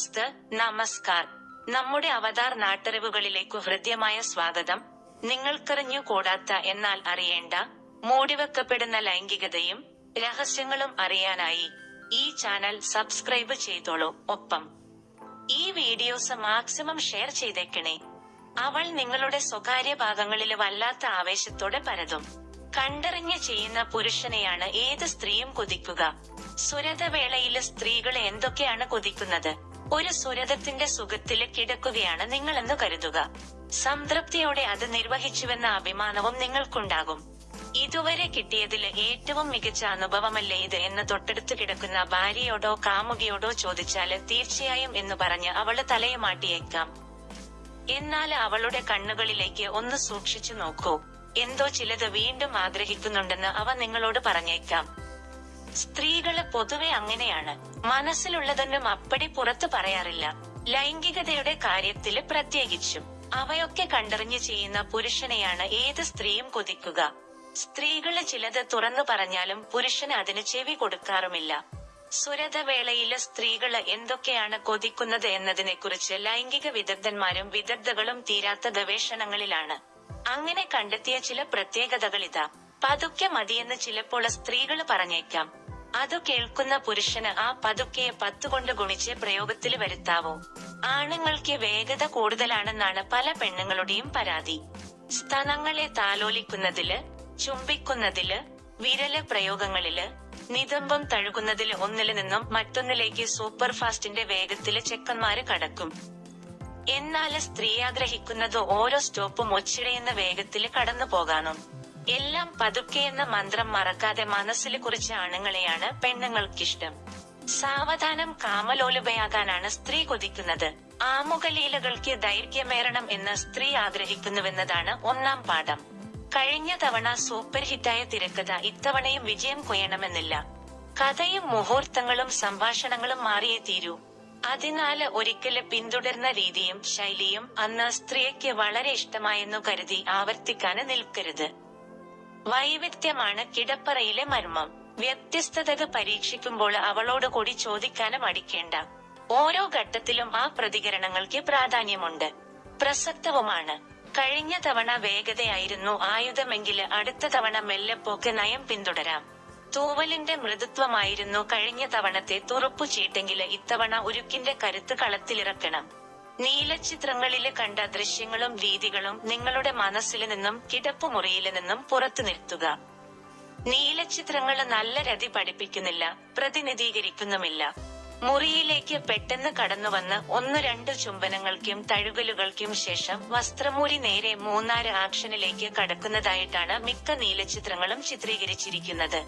ദോസ്ത് നമസ്കാർ. നമ്മുടെ അവതാർ നാട്ടറിവുകളിലേക്കു ഹൃദ്യമായ സ്വാഗതം. നിങ്ങൾക്കറിഞ്ഞു കൂടാത്ത എന്നാൽ അറിയേണ്ട മൂടിവെക്കപ്പെടുന്ന ലൈംഗികതയും രഹസ്യങ്ങളും അറിയാനായി ഈ ചാനൽ സബ്സ്ക്രൈബ് ചെയ്തോളൂ ഒപ്പം. ഈ വീഡിയോസ് മാക്സിമം ഷെയർ ചെയ്തേക്കണേ. അവൾ നിങ്ങളുടെ സ്വകാര്യ ഭാഗങ്ങളിൽ വല്ലാത്ത ആവേശത്തോടെ പരതും. കണ്ടറിഞ്ഞ് ചെയ്യുന്ന പുരുഷനെയാണ് ഏത് സ്ത്രീയും കൊതിക്കുക. സുരതവേളയിൽ സ്ത്രീകൾ എന്തൊക്കെയാണ് കൊതിക്കുന്നത്? ഒരു സുരതത്തിന്റെ സുഖത്തിൽ കിടക്കുകയാണ് നിങ്ങളെന്ന് കരുതുക. സംതൃപ്തിയോടെ അത് നിർവഹിച്ചുവെന്ന അഭിമാനവും നിങ്ങൾക്കുണ്ടാകും. ഇതുവരെ കിട്ടിയതിൽ ഏറ്റവും മികച്ച അനുഭവമല്ലേ ഇത് എന്ന് തൊട്ടടുത്ത് കിടക്കുന്ന ഭാര്യയോടോ കാമുകിയോടോ ചോദിച്ചാൽ തീർച്ചയായും എന്ന് പറഞ്ഞ് അവൾ തലയുമാട്ടിയേക്കാം എന്നാൽ അവളുടെ കണ്ണുകളിലേക്ക് ഒന്ന് സൂക്ഷിച്ചു നോക്കൂ. എന്തോ ചിലത് വീണ്ടും ആഗ്രഹിക്കുന്നുണ്ടെന്ന് അവ നിങ്ങളോട് പറഞ്ഞേക്കാം. സ്ത്രീകൾ പൊതുവെ അങ്ങനെയാണ്. മനസ്സിലുള്ളതൊന്നും അപ്പടി പുറത്തു പറയാറില്ല. ലൈംഗികതയുടെ കാര്യത്തിൽ പ്രത്യേകിച്ചും. അവയൊക്കെ കണ്ടറിഞ്ഞു ചെയ്യുന്ന പുരുഷനെയാണ് ഏത് സ്ത്രീയും കൊതിക്കുക. സ്ത്രീകൾ ചിലത് തുറന്നു പറഞ്ഞാലും പുരുഷന് അതിന് ചെവി കൊടുക്കാറുമില്ല. സുരതവേളയിൽ സ്ത്രീകൾ എന്തൊക്കെയാണ് കൊതിക്കുന്നത് എന്നതിനെക്കുറിച്ച് ലൈംഗിക വിദഗ്ധന്മാരും വിദഗ്ധകളും തീരാത്ത ഗവേഷണങ്ങളിലാണ്. അങ്ങനെ കണ്ടെത്തിയ ചില പ്രത്യേകതകൾ ഇതാ പതുക്കെ മതിയെന്ന് ചിലപ്പോൾ സ്ത്രീകൾ പറഞ്ഞേക്കാം. അത് കേൾക്കുന്ന പുരുഷന് ആ പതുക്കെയെ പത്തുകൊണ്ട് ഗുണിച്ച് പ്രയോഗത്തിൽ വരുത്താവോ? ആണുങ്ങൾക്ക് വേഗത കൂടുതലാണെന്നാണ് പല പെണ്ണുങ്ങളുടെയും പരാതി. സ്തനങ്ങളെ താലോലിക്കുന്നതിൽ ചുംബിക്കുന്നതിൽ വിരൽ പ്രയോഗങ്ങളിൽ നിതംബം തഴുകുന്നതിൽ ഒന്നിൽ നിന്നും മറ്റൊന്നിലേക്ക് സൂപ്പർ ഫാസ്റ്റിന്റെ വേഗത്തിൽ ചെക്കന്മാര് കടക്കും. എന്നാൽ സ്ത്രീ ആഗ്രഹിക്കുന്നത് ഓരോ സ്റ്റോപ്പും ഒച്ചിടയെന്ന വേഗത്തിൽ കടന്നു പോകാനും എല്ലാം പതുക്കെ എന്ന മന്ത്രം മറക്കാതെ മനസ്സിൽ കുറിച്ച ആണുങ്ങളെയാണ് പെണ്ണുങ്ങൾക്കിഷ്ടം. സാവധാനം കാമലോലുപയാകാനാണ് സ്ത്രീ കൊതിക്കുന്നത്. ആമുഖലീലകൾക്ക് ദൈർഘ്യമേറണം എന്ന് സ്ത്രീ ആഗ്രഹിക്കുന്നുവെന്നതാണ് ഒന്നാം പാഠം. കഴിഞ്ഞ തവണ സൂപ്പർ ഹിറ്റായ തിരക്കഥ ഇത്തവണയും വിജയം കൊയ്യണമെന്നില്ല. കഥയും മുഹൂർത്തങ്ങളും സംഭാഷണങ്ങളും മാറിയേ തീരൂ. അതിനാല് ഒരിക്കൽ പിന്തുടർന്ന രീതിയും ശൈലിയും അന്ന് സ്ത്രീയ്ക്ക് വളരെ ഇഷ്ടമായെന്നു കരുതി ആവർത്തിക്കാന് നിൽക്കരുത്. വൈവിധ്യമാണ് കിടപ്പറയിലെ മർമ്മം. വ്യത്യസ്തതകൾ പരീക്ഷിക്കുമ്പോൾ അവളോട് കൂടി ചോദിക്കാനും അടിക്കേണ്ട ഓരോ ഘട്ടത്തിലും ആ പ്രതികരണങ്ങൾക്ക് പ്രാധാന്യമുണ്ട്. പ്രസക്തവുമാണ്. കഴിഞ്ഞ തവണ വേഗതയായിരുന്നു ആയുധമെങ്കിൽ അടുത്ത തവണ മെല്ലെപ്പോക്ക് നയം പിന്തുടരാം. തൂവലിന്റെ മൃദുത്വമായിരുന്നു കഴിഞ്ഞ തവണത്തെ തുറപ്പു ചീട്ടെങ്കിൽ ഇത്തവണ ഉരുക്കിന്റെ കരുത്ത് കളത്തിലിറക്കണം. നീലച്ചിത്രങ്ങളിൽ കണ്ട ദൃശ്യങ്ങളും രീതികളും നിങ്ങളുടെ മനസ്സിൽ നിന്നും കിടപ്പുമുറിയിൽ നിന്നും പുറത്തു നിർത്തുക നീലച്ചിത്രങ്ങൾ നല്ല രതി പഠിപ്പിക്കുന്നില്ല പ്രതിനിധീകരിക്കുന്നുമില്ല. മുറിയിലേക്ക് പെട്ടെന്ന് കടന്നുവന്ന് ഒന്ന് രണ്ട് ചുംബനങ്ങൾക്കും തഴുകലുകൾക്കും ശേഷം വസ്ത്രമൂരി നേരെ മൂന്നാറ് ആക്ഷനിലേക്ക് കടക്കുന്നതായിട്ടാണ് മിക്ക നീലച്ചിത്രങ്ങളും ചിത്രീകരിച്ചിരിക്കുന്നത്.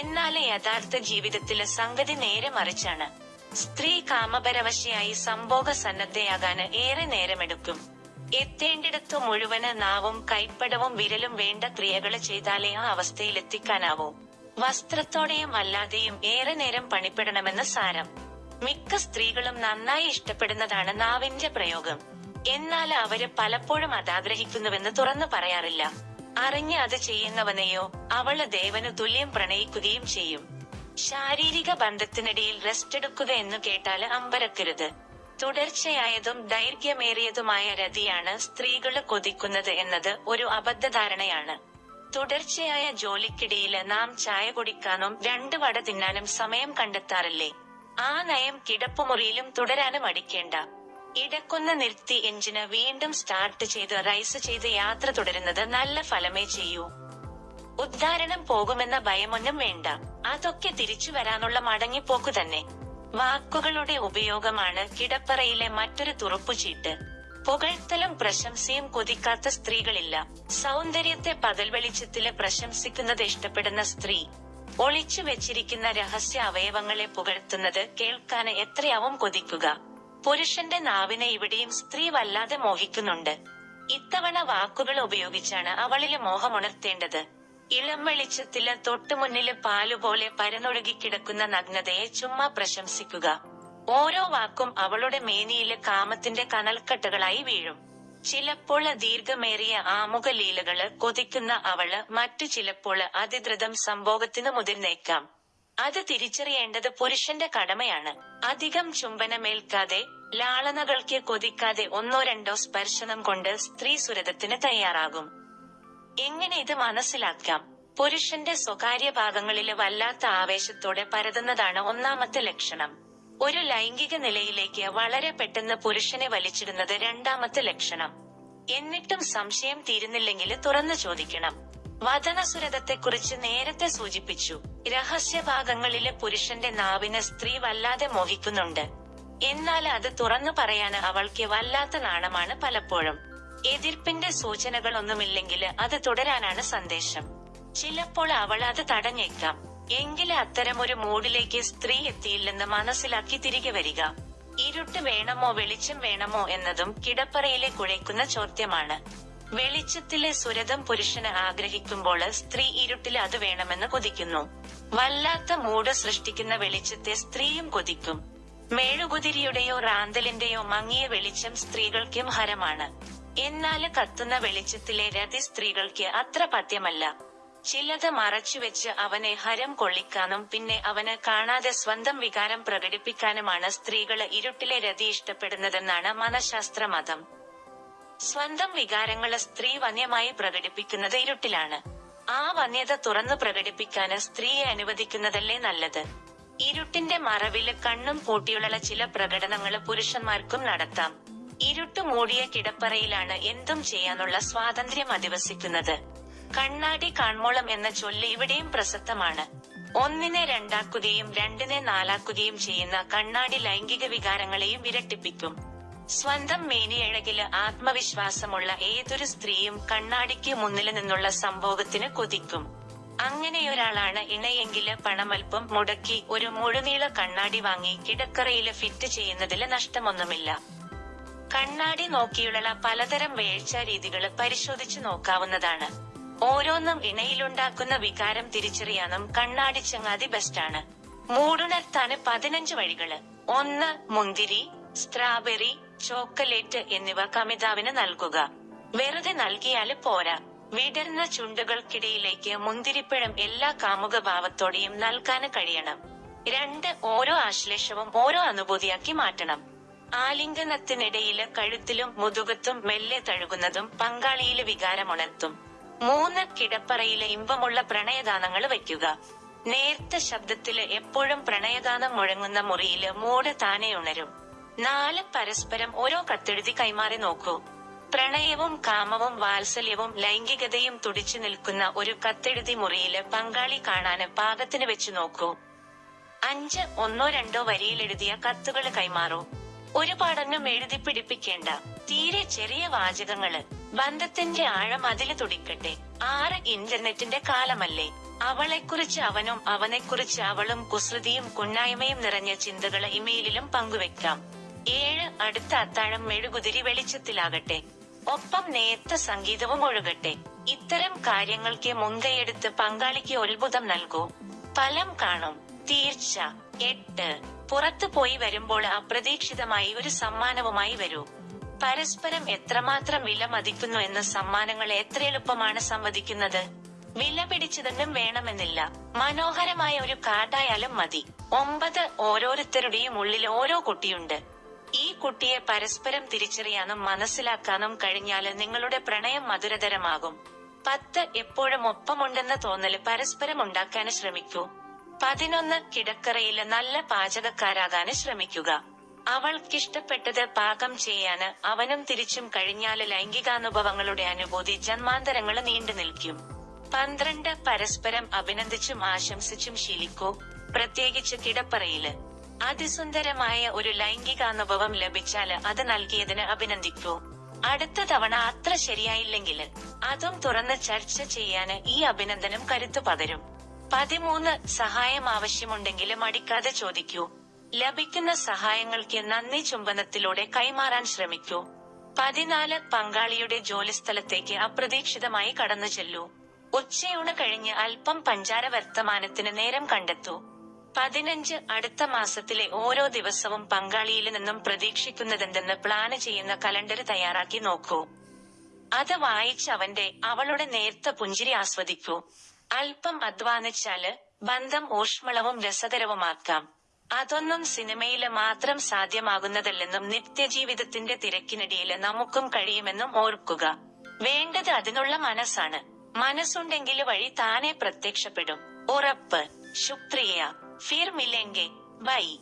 എന്നാൽ യഥാർത്ഥ ജീവിതത്തിലെ സംഗതി നേരെ മറിച്ചാണ്. സ്ത്രീ കാമപരവശയായി സംഭോഗ സന്നദ്ധയാകാന് ഏറെ നേരമെടുക്കും. എത്തേണ്ടിടത്തു മുഴുവൻ നാവും കൈപ്പടവും വിരലും വേണ്ട ക്രിയകൾ ചെയ്താലേ ആ അവസ്ഥയിലെത്തിക്കാനാവൂ. വസ്ത്രത്തോടെയും അല്ലാതെയും ഏറെ നേരം പണിപ്പെടണമെന്ന് സാരം. മിക്ക സ്ത്രീകളും നന്നായി ഇഷ്ടപ്പെടുന്നതാണ് നാവിന്റെ പ്രയോഗം. എന്നാൽ അവർ പലപ്പോഴും അതാഗ്രഹിക്കുന്നുവെന്ന് തുറന്നു പറയാറില്ല. അറിഞ്ഞ് അത് ചെയ്യുന്നവനെയോ അവൾ ദേവനു തുല്യം പ്രണയിക്കുകയും ചെയ്യും. ശാരീരിക ബന്ധത്തിനിടയിൽ റെസ്റ്റ് എടുക്കുക എന്ന് കേട്ടാൽ അമ്പരക്കരുത്. തുടർച്ചയായതും ദൈർഘ്യമേറിയതുമായ രതിയാണ് സ്ത്രീകൾ കൊതിക്കുന്നത് എന്നത് ഒരു അബദ്ധധാരണയാണ്. തുടർച്ചയായ ജോലിക്കിടയിൽ നാം ചായ കുടിക്കാനും രണ്ട് വട തിന്നാനും സമയം കണ്ടെത്താറില്ലേ? ആ നയം കിടപ്പുമുറിയിലും തുടരാനും അടിക്കേണ്ട ഇടക്കൊന്ന് നിർത്തി എഞ്ചിന് വീണ്ടും സ്റ്റാർട്ട് ചെയ്ത് റൈസ് ചെയ്ത് യാത്ര തുടരുന്നത് നല്ല ഫലമേ ചെയ്യൂ. ഉദ്ധാരണം പോകുമെന്ന ഭയമൊന്നും വേണ്ട. അതൊക്കെ തിരിച്ചു വരാനുള്ള മടങ്ങിപ്പോക്കു തന്നെ. വാക്കുകളുടെ ഉപയോഗമാണ് കിടപ്പറയിലെ മറ്റൊരു തുറപ്പുചീട്ട്. പുകഴ്ത്തലും പ്രശംസയും കൊതിക്കാത്ത സ്ത്രീകളില്ല. സൗന്ദര്യത്തെ പകൽ വെളിച്ചത്തിൽ പ്രശംസിക്കുന്നത് ഇഷ്ടപ്പെടുന്ന സ്ത്രീ. ഒളിച്ചു വെച്ചിരിക്കുന്ന രഹസ്യ അവയവങ്ങളെ പുകഴ്ത്തുന്നത് കേൾക്കാന് എത്രയാവും കൊതിക്കുക. പുരുഷന്റെ നാവിനെ ഇവിടെയും സ്ത്രീ വല്ലാതെ മോഹിക്കുന്നുണ്ട്. ഇത്തവണ വാക്കുകൾ ഉപയോഗിച്ചാണ് അവളിലെ മോഹമുണർത്തേണ്ടത്. ഇളം വെളിച്ചത്തിൽ തൊട്ടുമുന്നിൽ പാലുപോലെ പരന്നൊഴുകിക്കിടക്കുന്ന നഗ്നതയെ ചുമ്മാ പ്രശംസിക്കുക. ഓരോ വാക്കും അവളുടെ മേനിയിൽ കാമത്തിന്റെ കനൽക്കെട്ടുകളായി വീഴും. ചിലപ്പോൾ ദീർഘമേറിയ ആമുഖ ലീലകൾ കൊതിക്കുന്ന അവൾ മറ്റു ചിലപ്പോൾ അതിദ്രുതം സംഭോഗത്തിന് മുതിർന്നേക്കാം അത് തിരിച്ചറിയേണ്ടത് പുരുഷന്റെ കടമയാണ്. അധികം ചുംബനമേൽക്കാതെ ലാളനകൾക്ക് കൊതിക്കാതെ ഒന്നോ രണ്ടോ സ്പർശനം കൊണ്ട് സ്ത്രീ സുരതത്തിന് തയ്യാറാകും. എങ്ങനെ ഇത് മനസ്സിലാക്കാം? പുരുഷന്റെ സ്വകാര്യ ഭാഗങ്ങളിലെ വല്ലാത്ത ആവേശത്തോടെ പരതുന്നതാണ് ഒന്നാമത്തെ ലക്ഷണം. ഒരു ലൈംഗിക നിലയിലേക്ക് വളരെ പെട്ടെന്ന് പുരുഷനെ വലിച്ചിടുന്നത് രണ്ടാമത്തെ ലക്ഷണം. എന്നിട്ടും സംശയം തീരുന്നില്ലെങ്കിൽ തുറന്നു ചോദിക്കണം. വചനസുരതത്തെക്കുറിച്ച് നേരത്തെ സൂചിപ്പിച്ചു. രഹസ്യഭാഗങ്ങളിലെ പുരുഷന്റെ നാവിന് സ്ത്രീ വല്ലാതെ മോഹിക്കുന്നുണ്ട്. എന്നാൽ അത് തുറന്നു പറയാൻ അവൾക്ക് വല്ലാത്ത നാണമാണ് പലപ്പോഴും. എതിർപ്പിന്റെ സൂചനകളൊന്നുമില്ലെങ്കിൽ അത് തുടരാനാണ് സന്ദേശം. ചിലപ്പോൾ അവൾ അത് തടഞ്ഞേക്കാം. എങ്കിലും അത്തരമൊരു മൂഡിലേക്ക് സ്ത്രീ എത്തിയില്ലെന്ന് മനസ്സിലാക്കി തിരികെ വരിക. ഇരുട്ട് വേണമോ വെളിച്ചം വേണമോ എന്നതും കിടപ്പറയിലെ കുഴയ്ക്കുന്ന ചോദ്യമാണ്. വെളിച്ചത്തിലെ സുരതം പുരുഷന് ആഗ്രഹിക്കുമ്പോൾ സ്ത്രീ ഇരുട്ടിൽ അത് വേണമെന്ന് കൊതിക്കുന്നു. വല്ലാത്ത മൂട് സൃഷ്ടിക്കുന്ന വെളിച്ചത്തെ സ്ത്രീയും കൊതിക്കും. മേഴുകുതിരിയുടെയോ റാന്തലിന്റെയോ മങ്ങിയ വെളിച്ചം സ്ത്രീകൾക്കും ഹരമാണ്. എന്നാൽ കത്തുന്ന വെളിച്ചത്തിലെ രതി സ്ത്രീകൾക്ക് അത്ര പഥ്യമല്ല. ചിലത് മറച്ചുവെച്ച് അവനെ ഹരം കൊള്ളിക്കാനും പിന്നെ അവന് കാണാതെ സ്വന്തം വികാരം പ്രകടിപ്പിക്കാനുമാണ് സ്ത്രീകൾ ഇരുട്ടിലെ രതി ഇഷ്ടപ്പെടുന്നതെന്നാണ് മനഃശാസ്ത്ര മതം സ്വന്തം വികാരങ്ങൾ സ്ത്രീ വന്യമായി പ്രകടിപ്പിക്കുന്നത് ഇരുട്ടിലാണ്. ആ വന്യത തുറന്നു പ്രകടിപ്പിക്കാന് സ്ത്രീയെ അനുവദിക്കുന്നതല്ലേ നല്ലത്? ഇരുട്ടിന്റെ മറവിൽ കണ്ണും പൂട്ടിയുള്ള ചില പ്രകടനങ്ങൾ പുരുഷന്മാർക്കും നടത്താം. ഇരുട്ട് മൂടിയ കിടപ്പറയിലാണ് എന്തും ചെയ്യാനുള്ള സ്വാതന്ത്ര്യം അധിവസിക്കുന്നത്. കണ്ണാടി കാൺമോളം എന്ന ചൊല്ല് ഇവിടെയും പ്രസക്തമാണ്. ഒന്നിനെ രണ്ടാക്കുകയും രണ്ടിനെ നാലാക്കുകയും ചെയ്യുന്ന കണ്ണാടി ലൈംഗിക വികാരങ്ങളെയും വിരട്ടിപ്പിക്കും സ്വന്തം മേനിയഴകിൽ ആത്മവിശ്വാസമുള്ള ഏതൊരു സ്ത്രീയും കണ്ണാടിക്ക് മുന്നിൽ നിന്നുള്ള സംഭോഗത്തിന് കൊതിക്കും. അങ്ങനെയൊരാളാണ് ഇണയെങ്കിൽ പണമൽപ്പം മുടക്കി ഒരു മുഴുനീള കണ്ണാടി വാങ്ങി കിടക്കറയിൽ ഫിറ്റ് ചെയ്യുന്നതിൽ നഷ്ടമൊന്നുമില്ല. കണ്ണാടി നോക്കിയുള്ള പലതരം വേഴ്ച രീതികൾ പരിശോധിച്ചു നോക്കാവുന്നതാണ്. ഓരോന്നും ഇണയിലുണ്ടാക്കുന്ന വികാരം തിരിച്ചറിയാനും കണ്ണാടി ചങ്ങാതി ബെസ്റ്റാണ്. മൂടുണർത്താന് പതിനഞ്ച് വഴികൾ. ഒന്ന് മുന്തിരി സ്ട്രാബെറി ചോക്കലേറ്റ് എന്നിവ കമിതാവിന് നൽകുക. വെറുതെ നൽകിയാൽ പോരാ. വിടർന്ന ചുണ്ടുകൾക്കിടയിലേക്ക് മുന്തിരിപ്പഴം എല്ലാ കാമുക ഭാവത്തോടെയും നൽകാന് കഴിയണം. രണ്ട് ഓരോ ആശ്ലേഷവും ഓരോ അനുഭൂതിയാക്കി മാറ്റണം. ആലിംഗനത്തിനിടയിൽ കഴുത്തിലും മുതുകത്തും മെല്ലെ തഴുകുന്നതും പങ്കാളിയിൽ വികാരമുണർത്തും. മൂന്ന് കിടപ്പറയിലെ ഇമ്പമുള്ള പ്രണയദാനങ്ങൾ വയ്ക്കുക. നേർത്ത ശബ്ദത്തിൽ എപ്പോഴും പ്രണയദാനം മുഴങ്ങുന്ന മുറിയിൽ മൂട് താനെ ഉണരും. നാല് പരസ്പരം ഓരോ കത്തെഴുതി കൈമാറി നോക്കൂ. പ്രണയവും കാമവും വാത്സല്യവും ലൈംഗികതയും തുടിച്ചു നിൽക്കുന്ന ഒരു കത്തെഴുതി മുറിയിൽ പങ്കാളി കാണാന് പാകത്തിന് വെച്ചു നോക്കൂ. അഞ്ച് ഒന്നോ രണ്ടോ വരിയിലെഴുതിയ കത്തുകൾ കൈമാറൂ. ഒരുപാടൊന്നും എഴുതി പിടിപ്പിക്കേണ്ട തീരെ ചെറിയ വാചകങ്ങൾ ബന്ധത്തിന്റെ ആഴം അതിൽ തുടിക്കട്ടെ. ആറ് ഇന്റർനെറ്റിന്റെ കാലമല്ലേ. അവളെക്കുറിച്ച് അവനും അവനെക്കുറിച്ച് അവളും കുസൃതിയും കുന്നായ്മയും നിറഞ്ഞ ചിന്തകൾ ഇമെയിലിലും പങ്കുവെക്കാം. ഏഴ് അടുത്ത അത്താഴം മെഴുകുതിരി വെളിച്ചത്തിലാകട്ടെ. ഒപ്പം നേത്ത സംഗീതവും ഒഴുകട്ടെ. ഇത്തരം കാര്യങ്ങൾക്ക് മുൻകൈയെടുത്ത് പങ്കാളിക്ക് ഒത്ഭുതം നൽകൂ. ഫലം കാണും. തീർച്ച. എട്ട്. പുറത്തു പോയി വരുമ്പോൾ അപ്രതീക്ഷിതമായി ഒരു സമ്മാനവുമായി വരൂ. പരസ്പരം എത്രമാത്രം വില മതിക്കുന്നു എന്ന സമ്മാനങ്ങൾ എത്ര എളുപ്പമാണ് സംവദിക്കുന്നത്? വില പിടിച്ചതെന്നും വേണമെന്നില്ല. മനോഹരമായ ഒരു കാർഡായാലും മതി. ഒമ്പത് ഓരോരുത്തരുടെയും ഉള്ളിൽ ഓരോ കുട്ടിയുണ്ട്. ഈ കുട്ടിയെ പരസ്പരം തിരിച്ചറിയാനും മനസ്സിലാക്കാനും കഴിഞ്ഞാൽ നിങ്ങളുടെ പ്രണയം മധുരതരമാകും. പത്ത് എപ്പോഴും ഒപ്പമുണ്ടെന്ന തോന്നൽ പരസ്പരം ഉണ്ടാക്കാന് ശ്രമിക്കൂ. പതിനൊന്ന് കിടക്കറയിൽ നല്ല പാചകക്കാരാകാന് ശ്രമിക്കുക. അവൾക്കിഷ്ടപ്പെട്ടത് പാകം ചെയ്യാന് അവനും തിരിച്ചും കഴിഞ്ഞാൽ ലൈംഗികാനുഭവങ്ങളുടെ അനുഭൂതി ജന്മാന്തരങ്ങൾ നീണ്ടു നിൽക്കും. പന്ത്രണ്ട് പരസ്പരം അഭിനന്ദിച്ചും ആശംസിച്ചും ശീലിക്കൂ. പ്രത്യേകിച്ച് കിടപ്പറയിൽ. അതിസുന്ദരമായ ഒരു ലൈംഗികാനുഭവം ലഭിച്ചാൽ അത് നൽകിയതിന് അഭിനന്ദിക്കൂ. അടുത്ത തവണ അത്ര ശരിയായില്ലെങ്കിൽ അതും തുറന്ന് ചർച്ച ചെയ്യാന് ഈ അഭിനന്ദനം കരുത്തു പകരും. പതിമൂന്ന് സഹായം ആവശ്യമുണ്ടെങ്കിലും മടിക്കാതെ ചോദിക്കൂ. ലഭിക്കുന്ന സഹായങ്ങൾക്ക് നന്ദി ചുംബനത്തിലൂടെ കൈമാറാൻ ശ്രമിക്കൂ. പതിനാല് പങ്കാളിയുടെ ജോലിസ്ഥലത്തേക്ക് അപ്രതീക്ഷിതമായി കടന്നു ചെല്ലൂ. ഉച്ചയൂണ് കഴിഞ്ഞ് അല്പം പഞ്ചാര വർത്തമാനത്തിന് നേരം കണ്ടെത്തൂ. പതിനഞ്ച് അടുത്ത മാസത്തിലെ ഓരോ ദിവസവും പങ്കാളിയിൽ നിന്നും പ്രതീക്ഷിക്കുന്നതെന്തെന്ന് പ്ലാന് ചെയ്യുന്ന കലണ്ടർ തയ്യാറാക്കി നോക്കൂ. അത് വായിച്ച് അവന്റെ അവളുടെ നേർത്ത പുഞ്ചിരി ആസ്വദിക്കൂ. അല്പം അധ്വാനിച്ചാൽ ബന്ധം ഊഷ്മളവും രസകരവുമാക്കാം. അതൊന്നും സിനിമയിൽ മാത്രം സാധ്യമാകുന്നതല്ലെന്നും നിത്യജീവിതത്തിന്റെ തിരക്കിനിടയിൽ നമുക്കും കഴിയുമെന്നും ഓർക്കുക. വേണ്ടത് അതിനുള്ള മനസ്സാണ്. മനസ്സുണ്ടെങ്കിൽ വഴി താനെ പ്രത്യക്ഷപ്പെടും. ഉറപ്പ്. ശുക്രിയ. ഫിർമില്ലെങ്കിൽ ബൈ.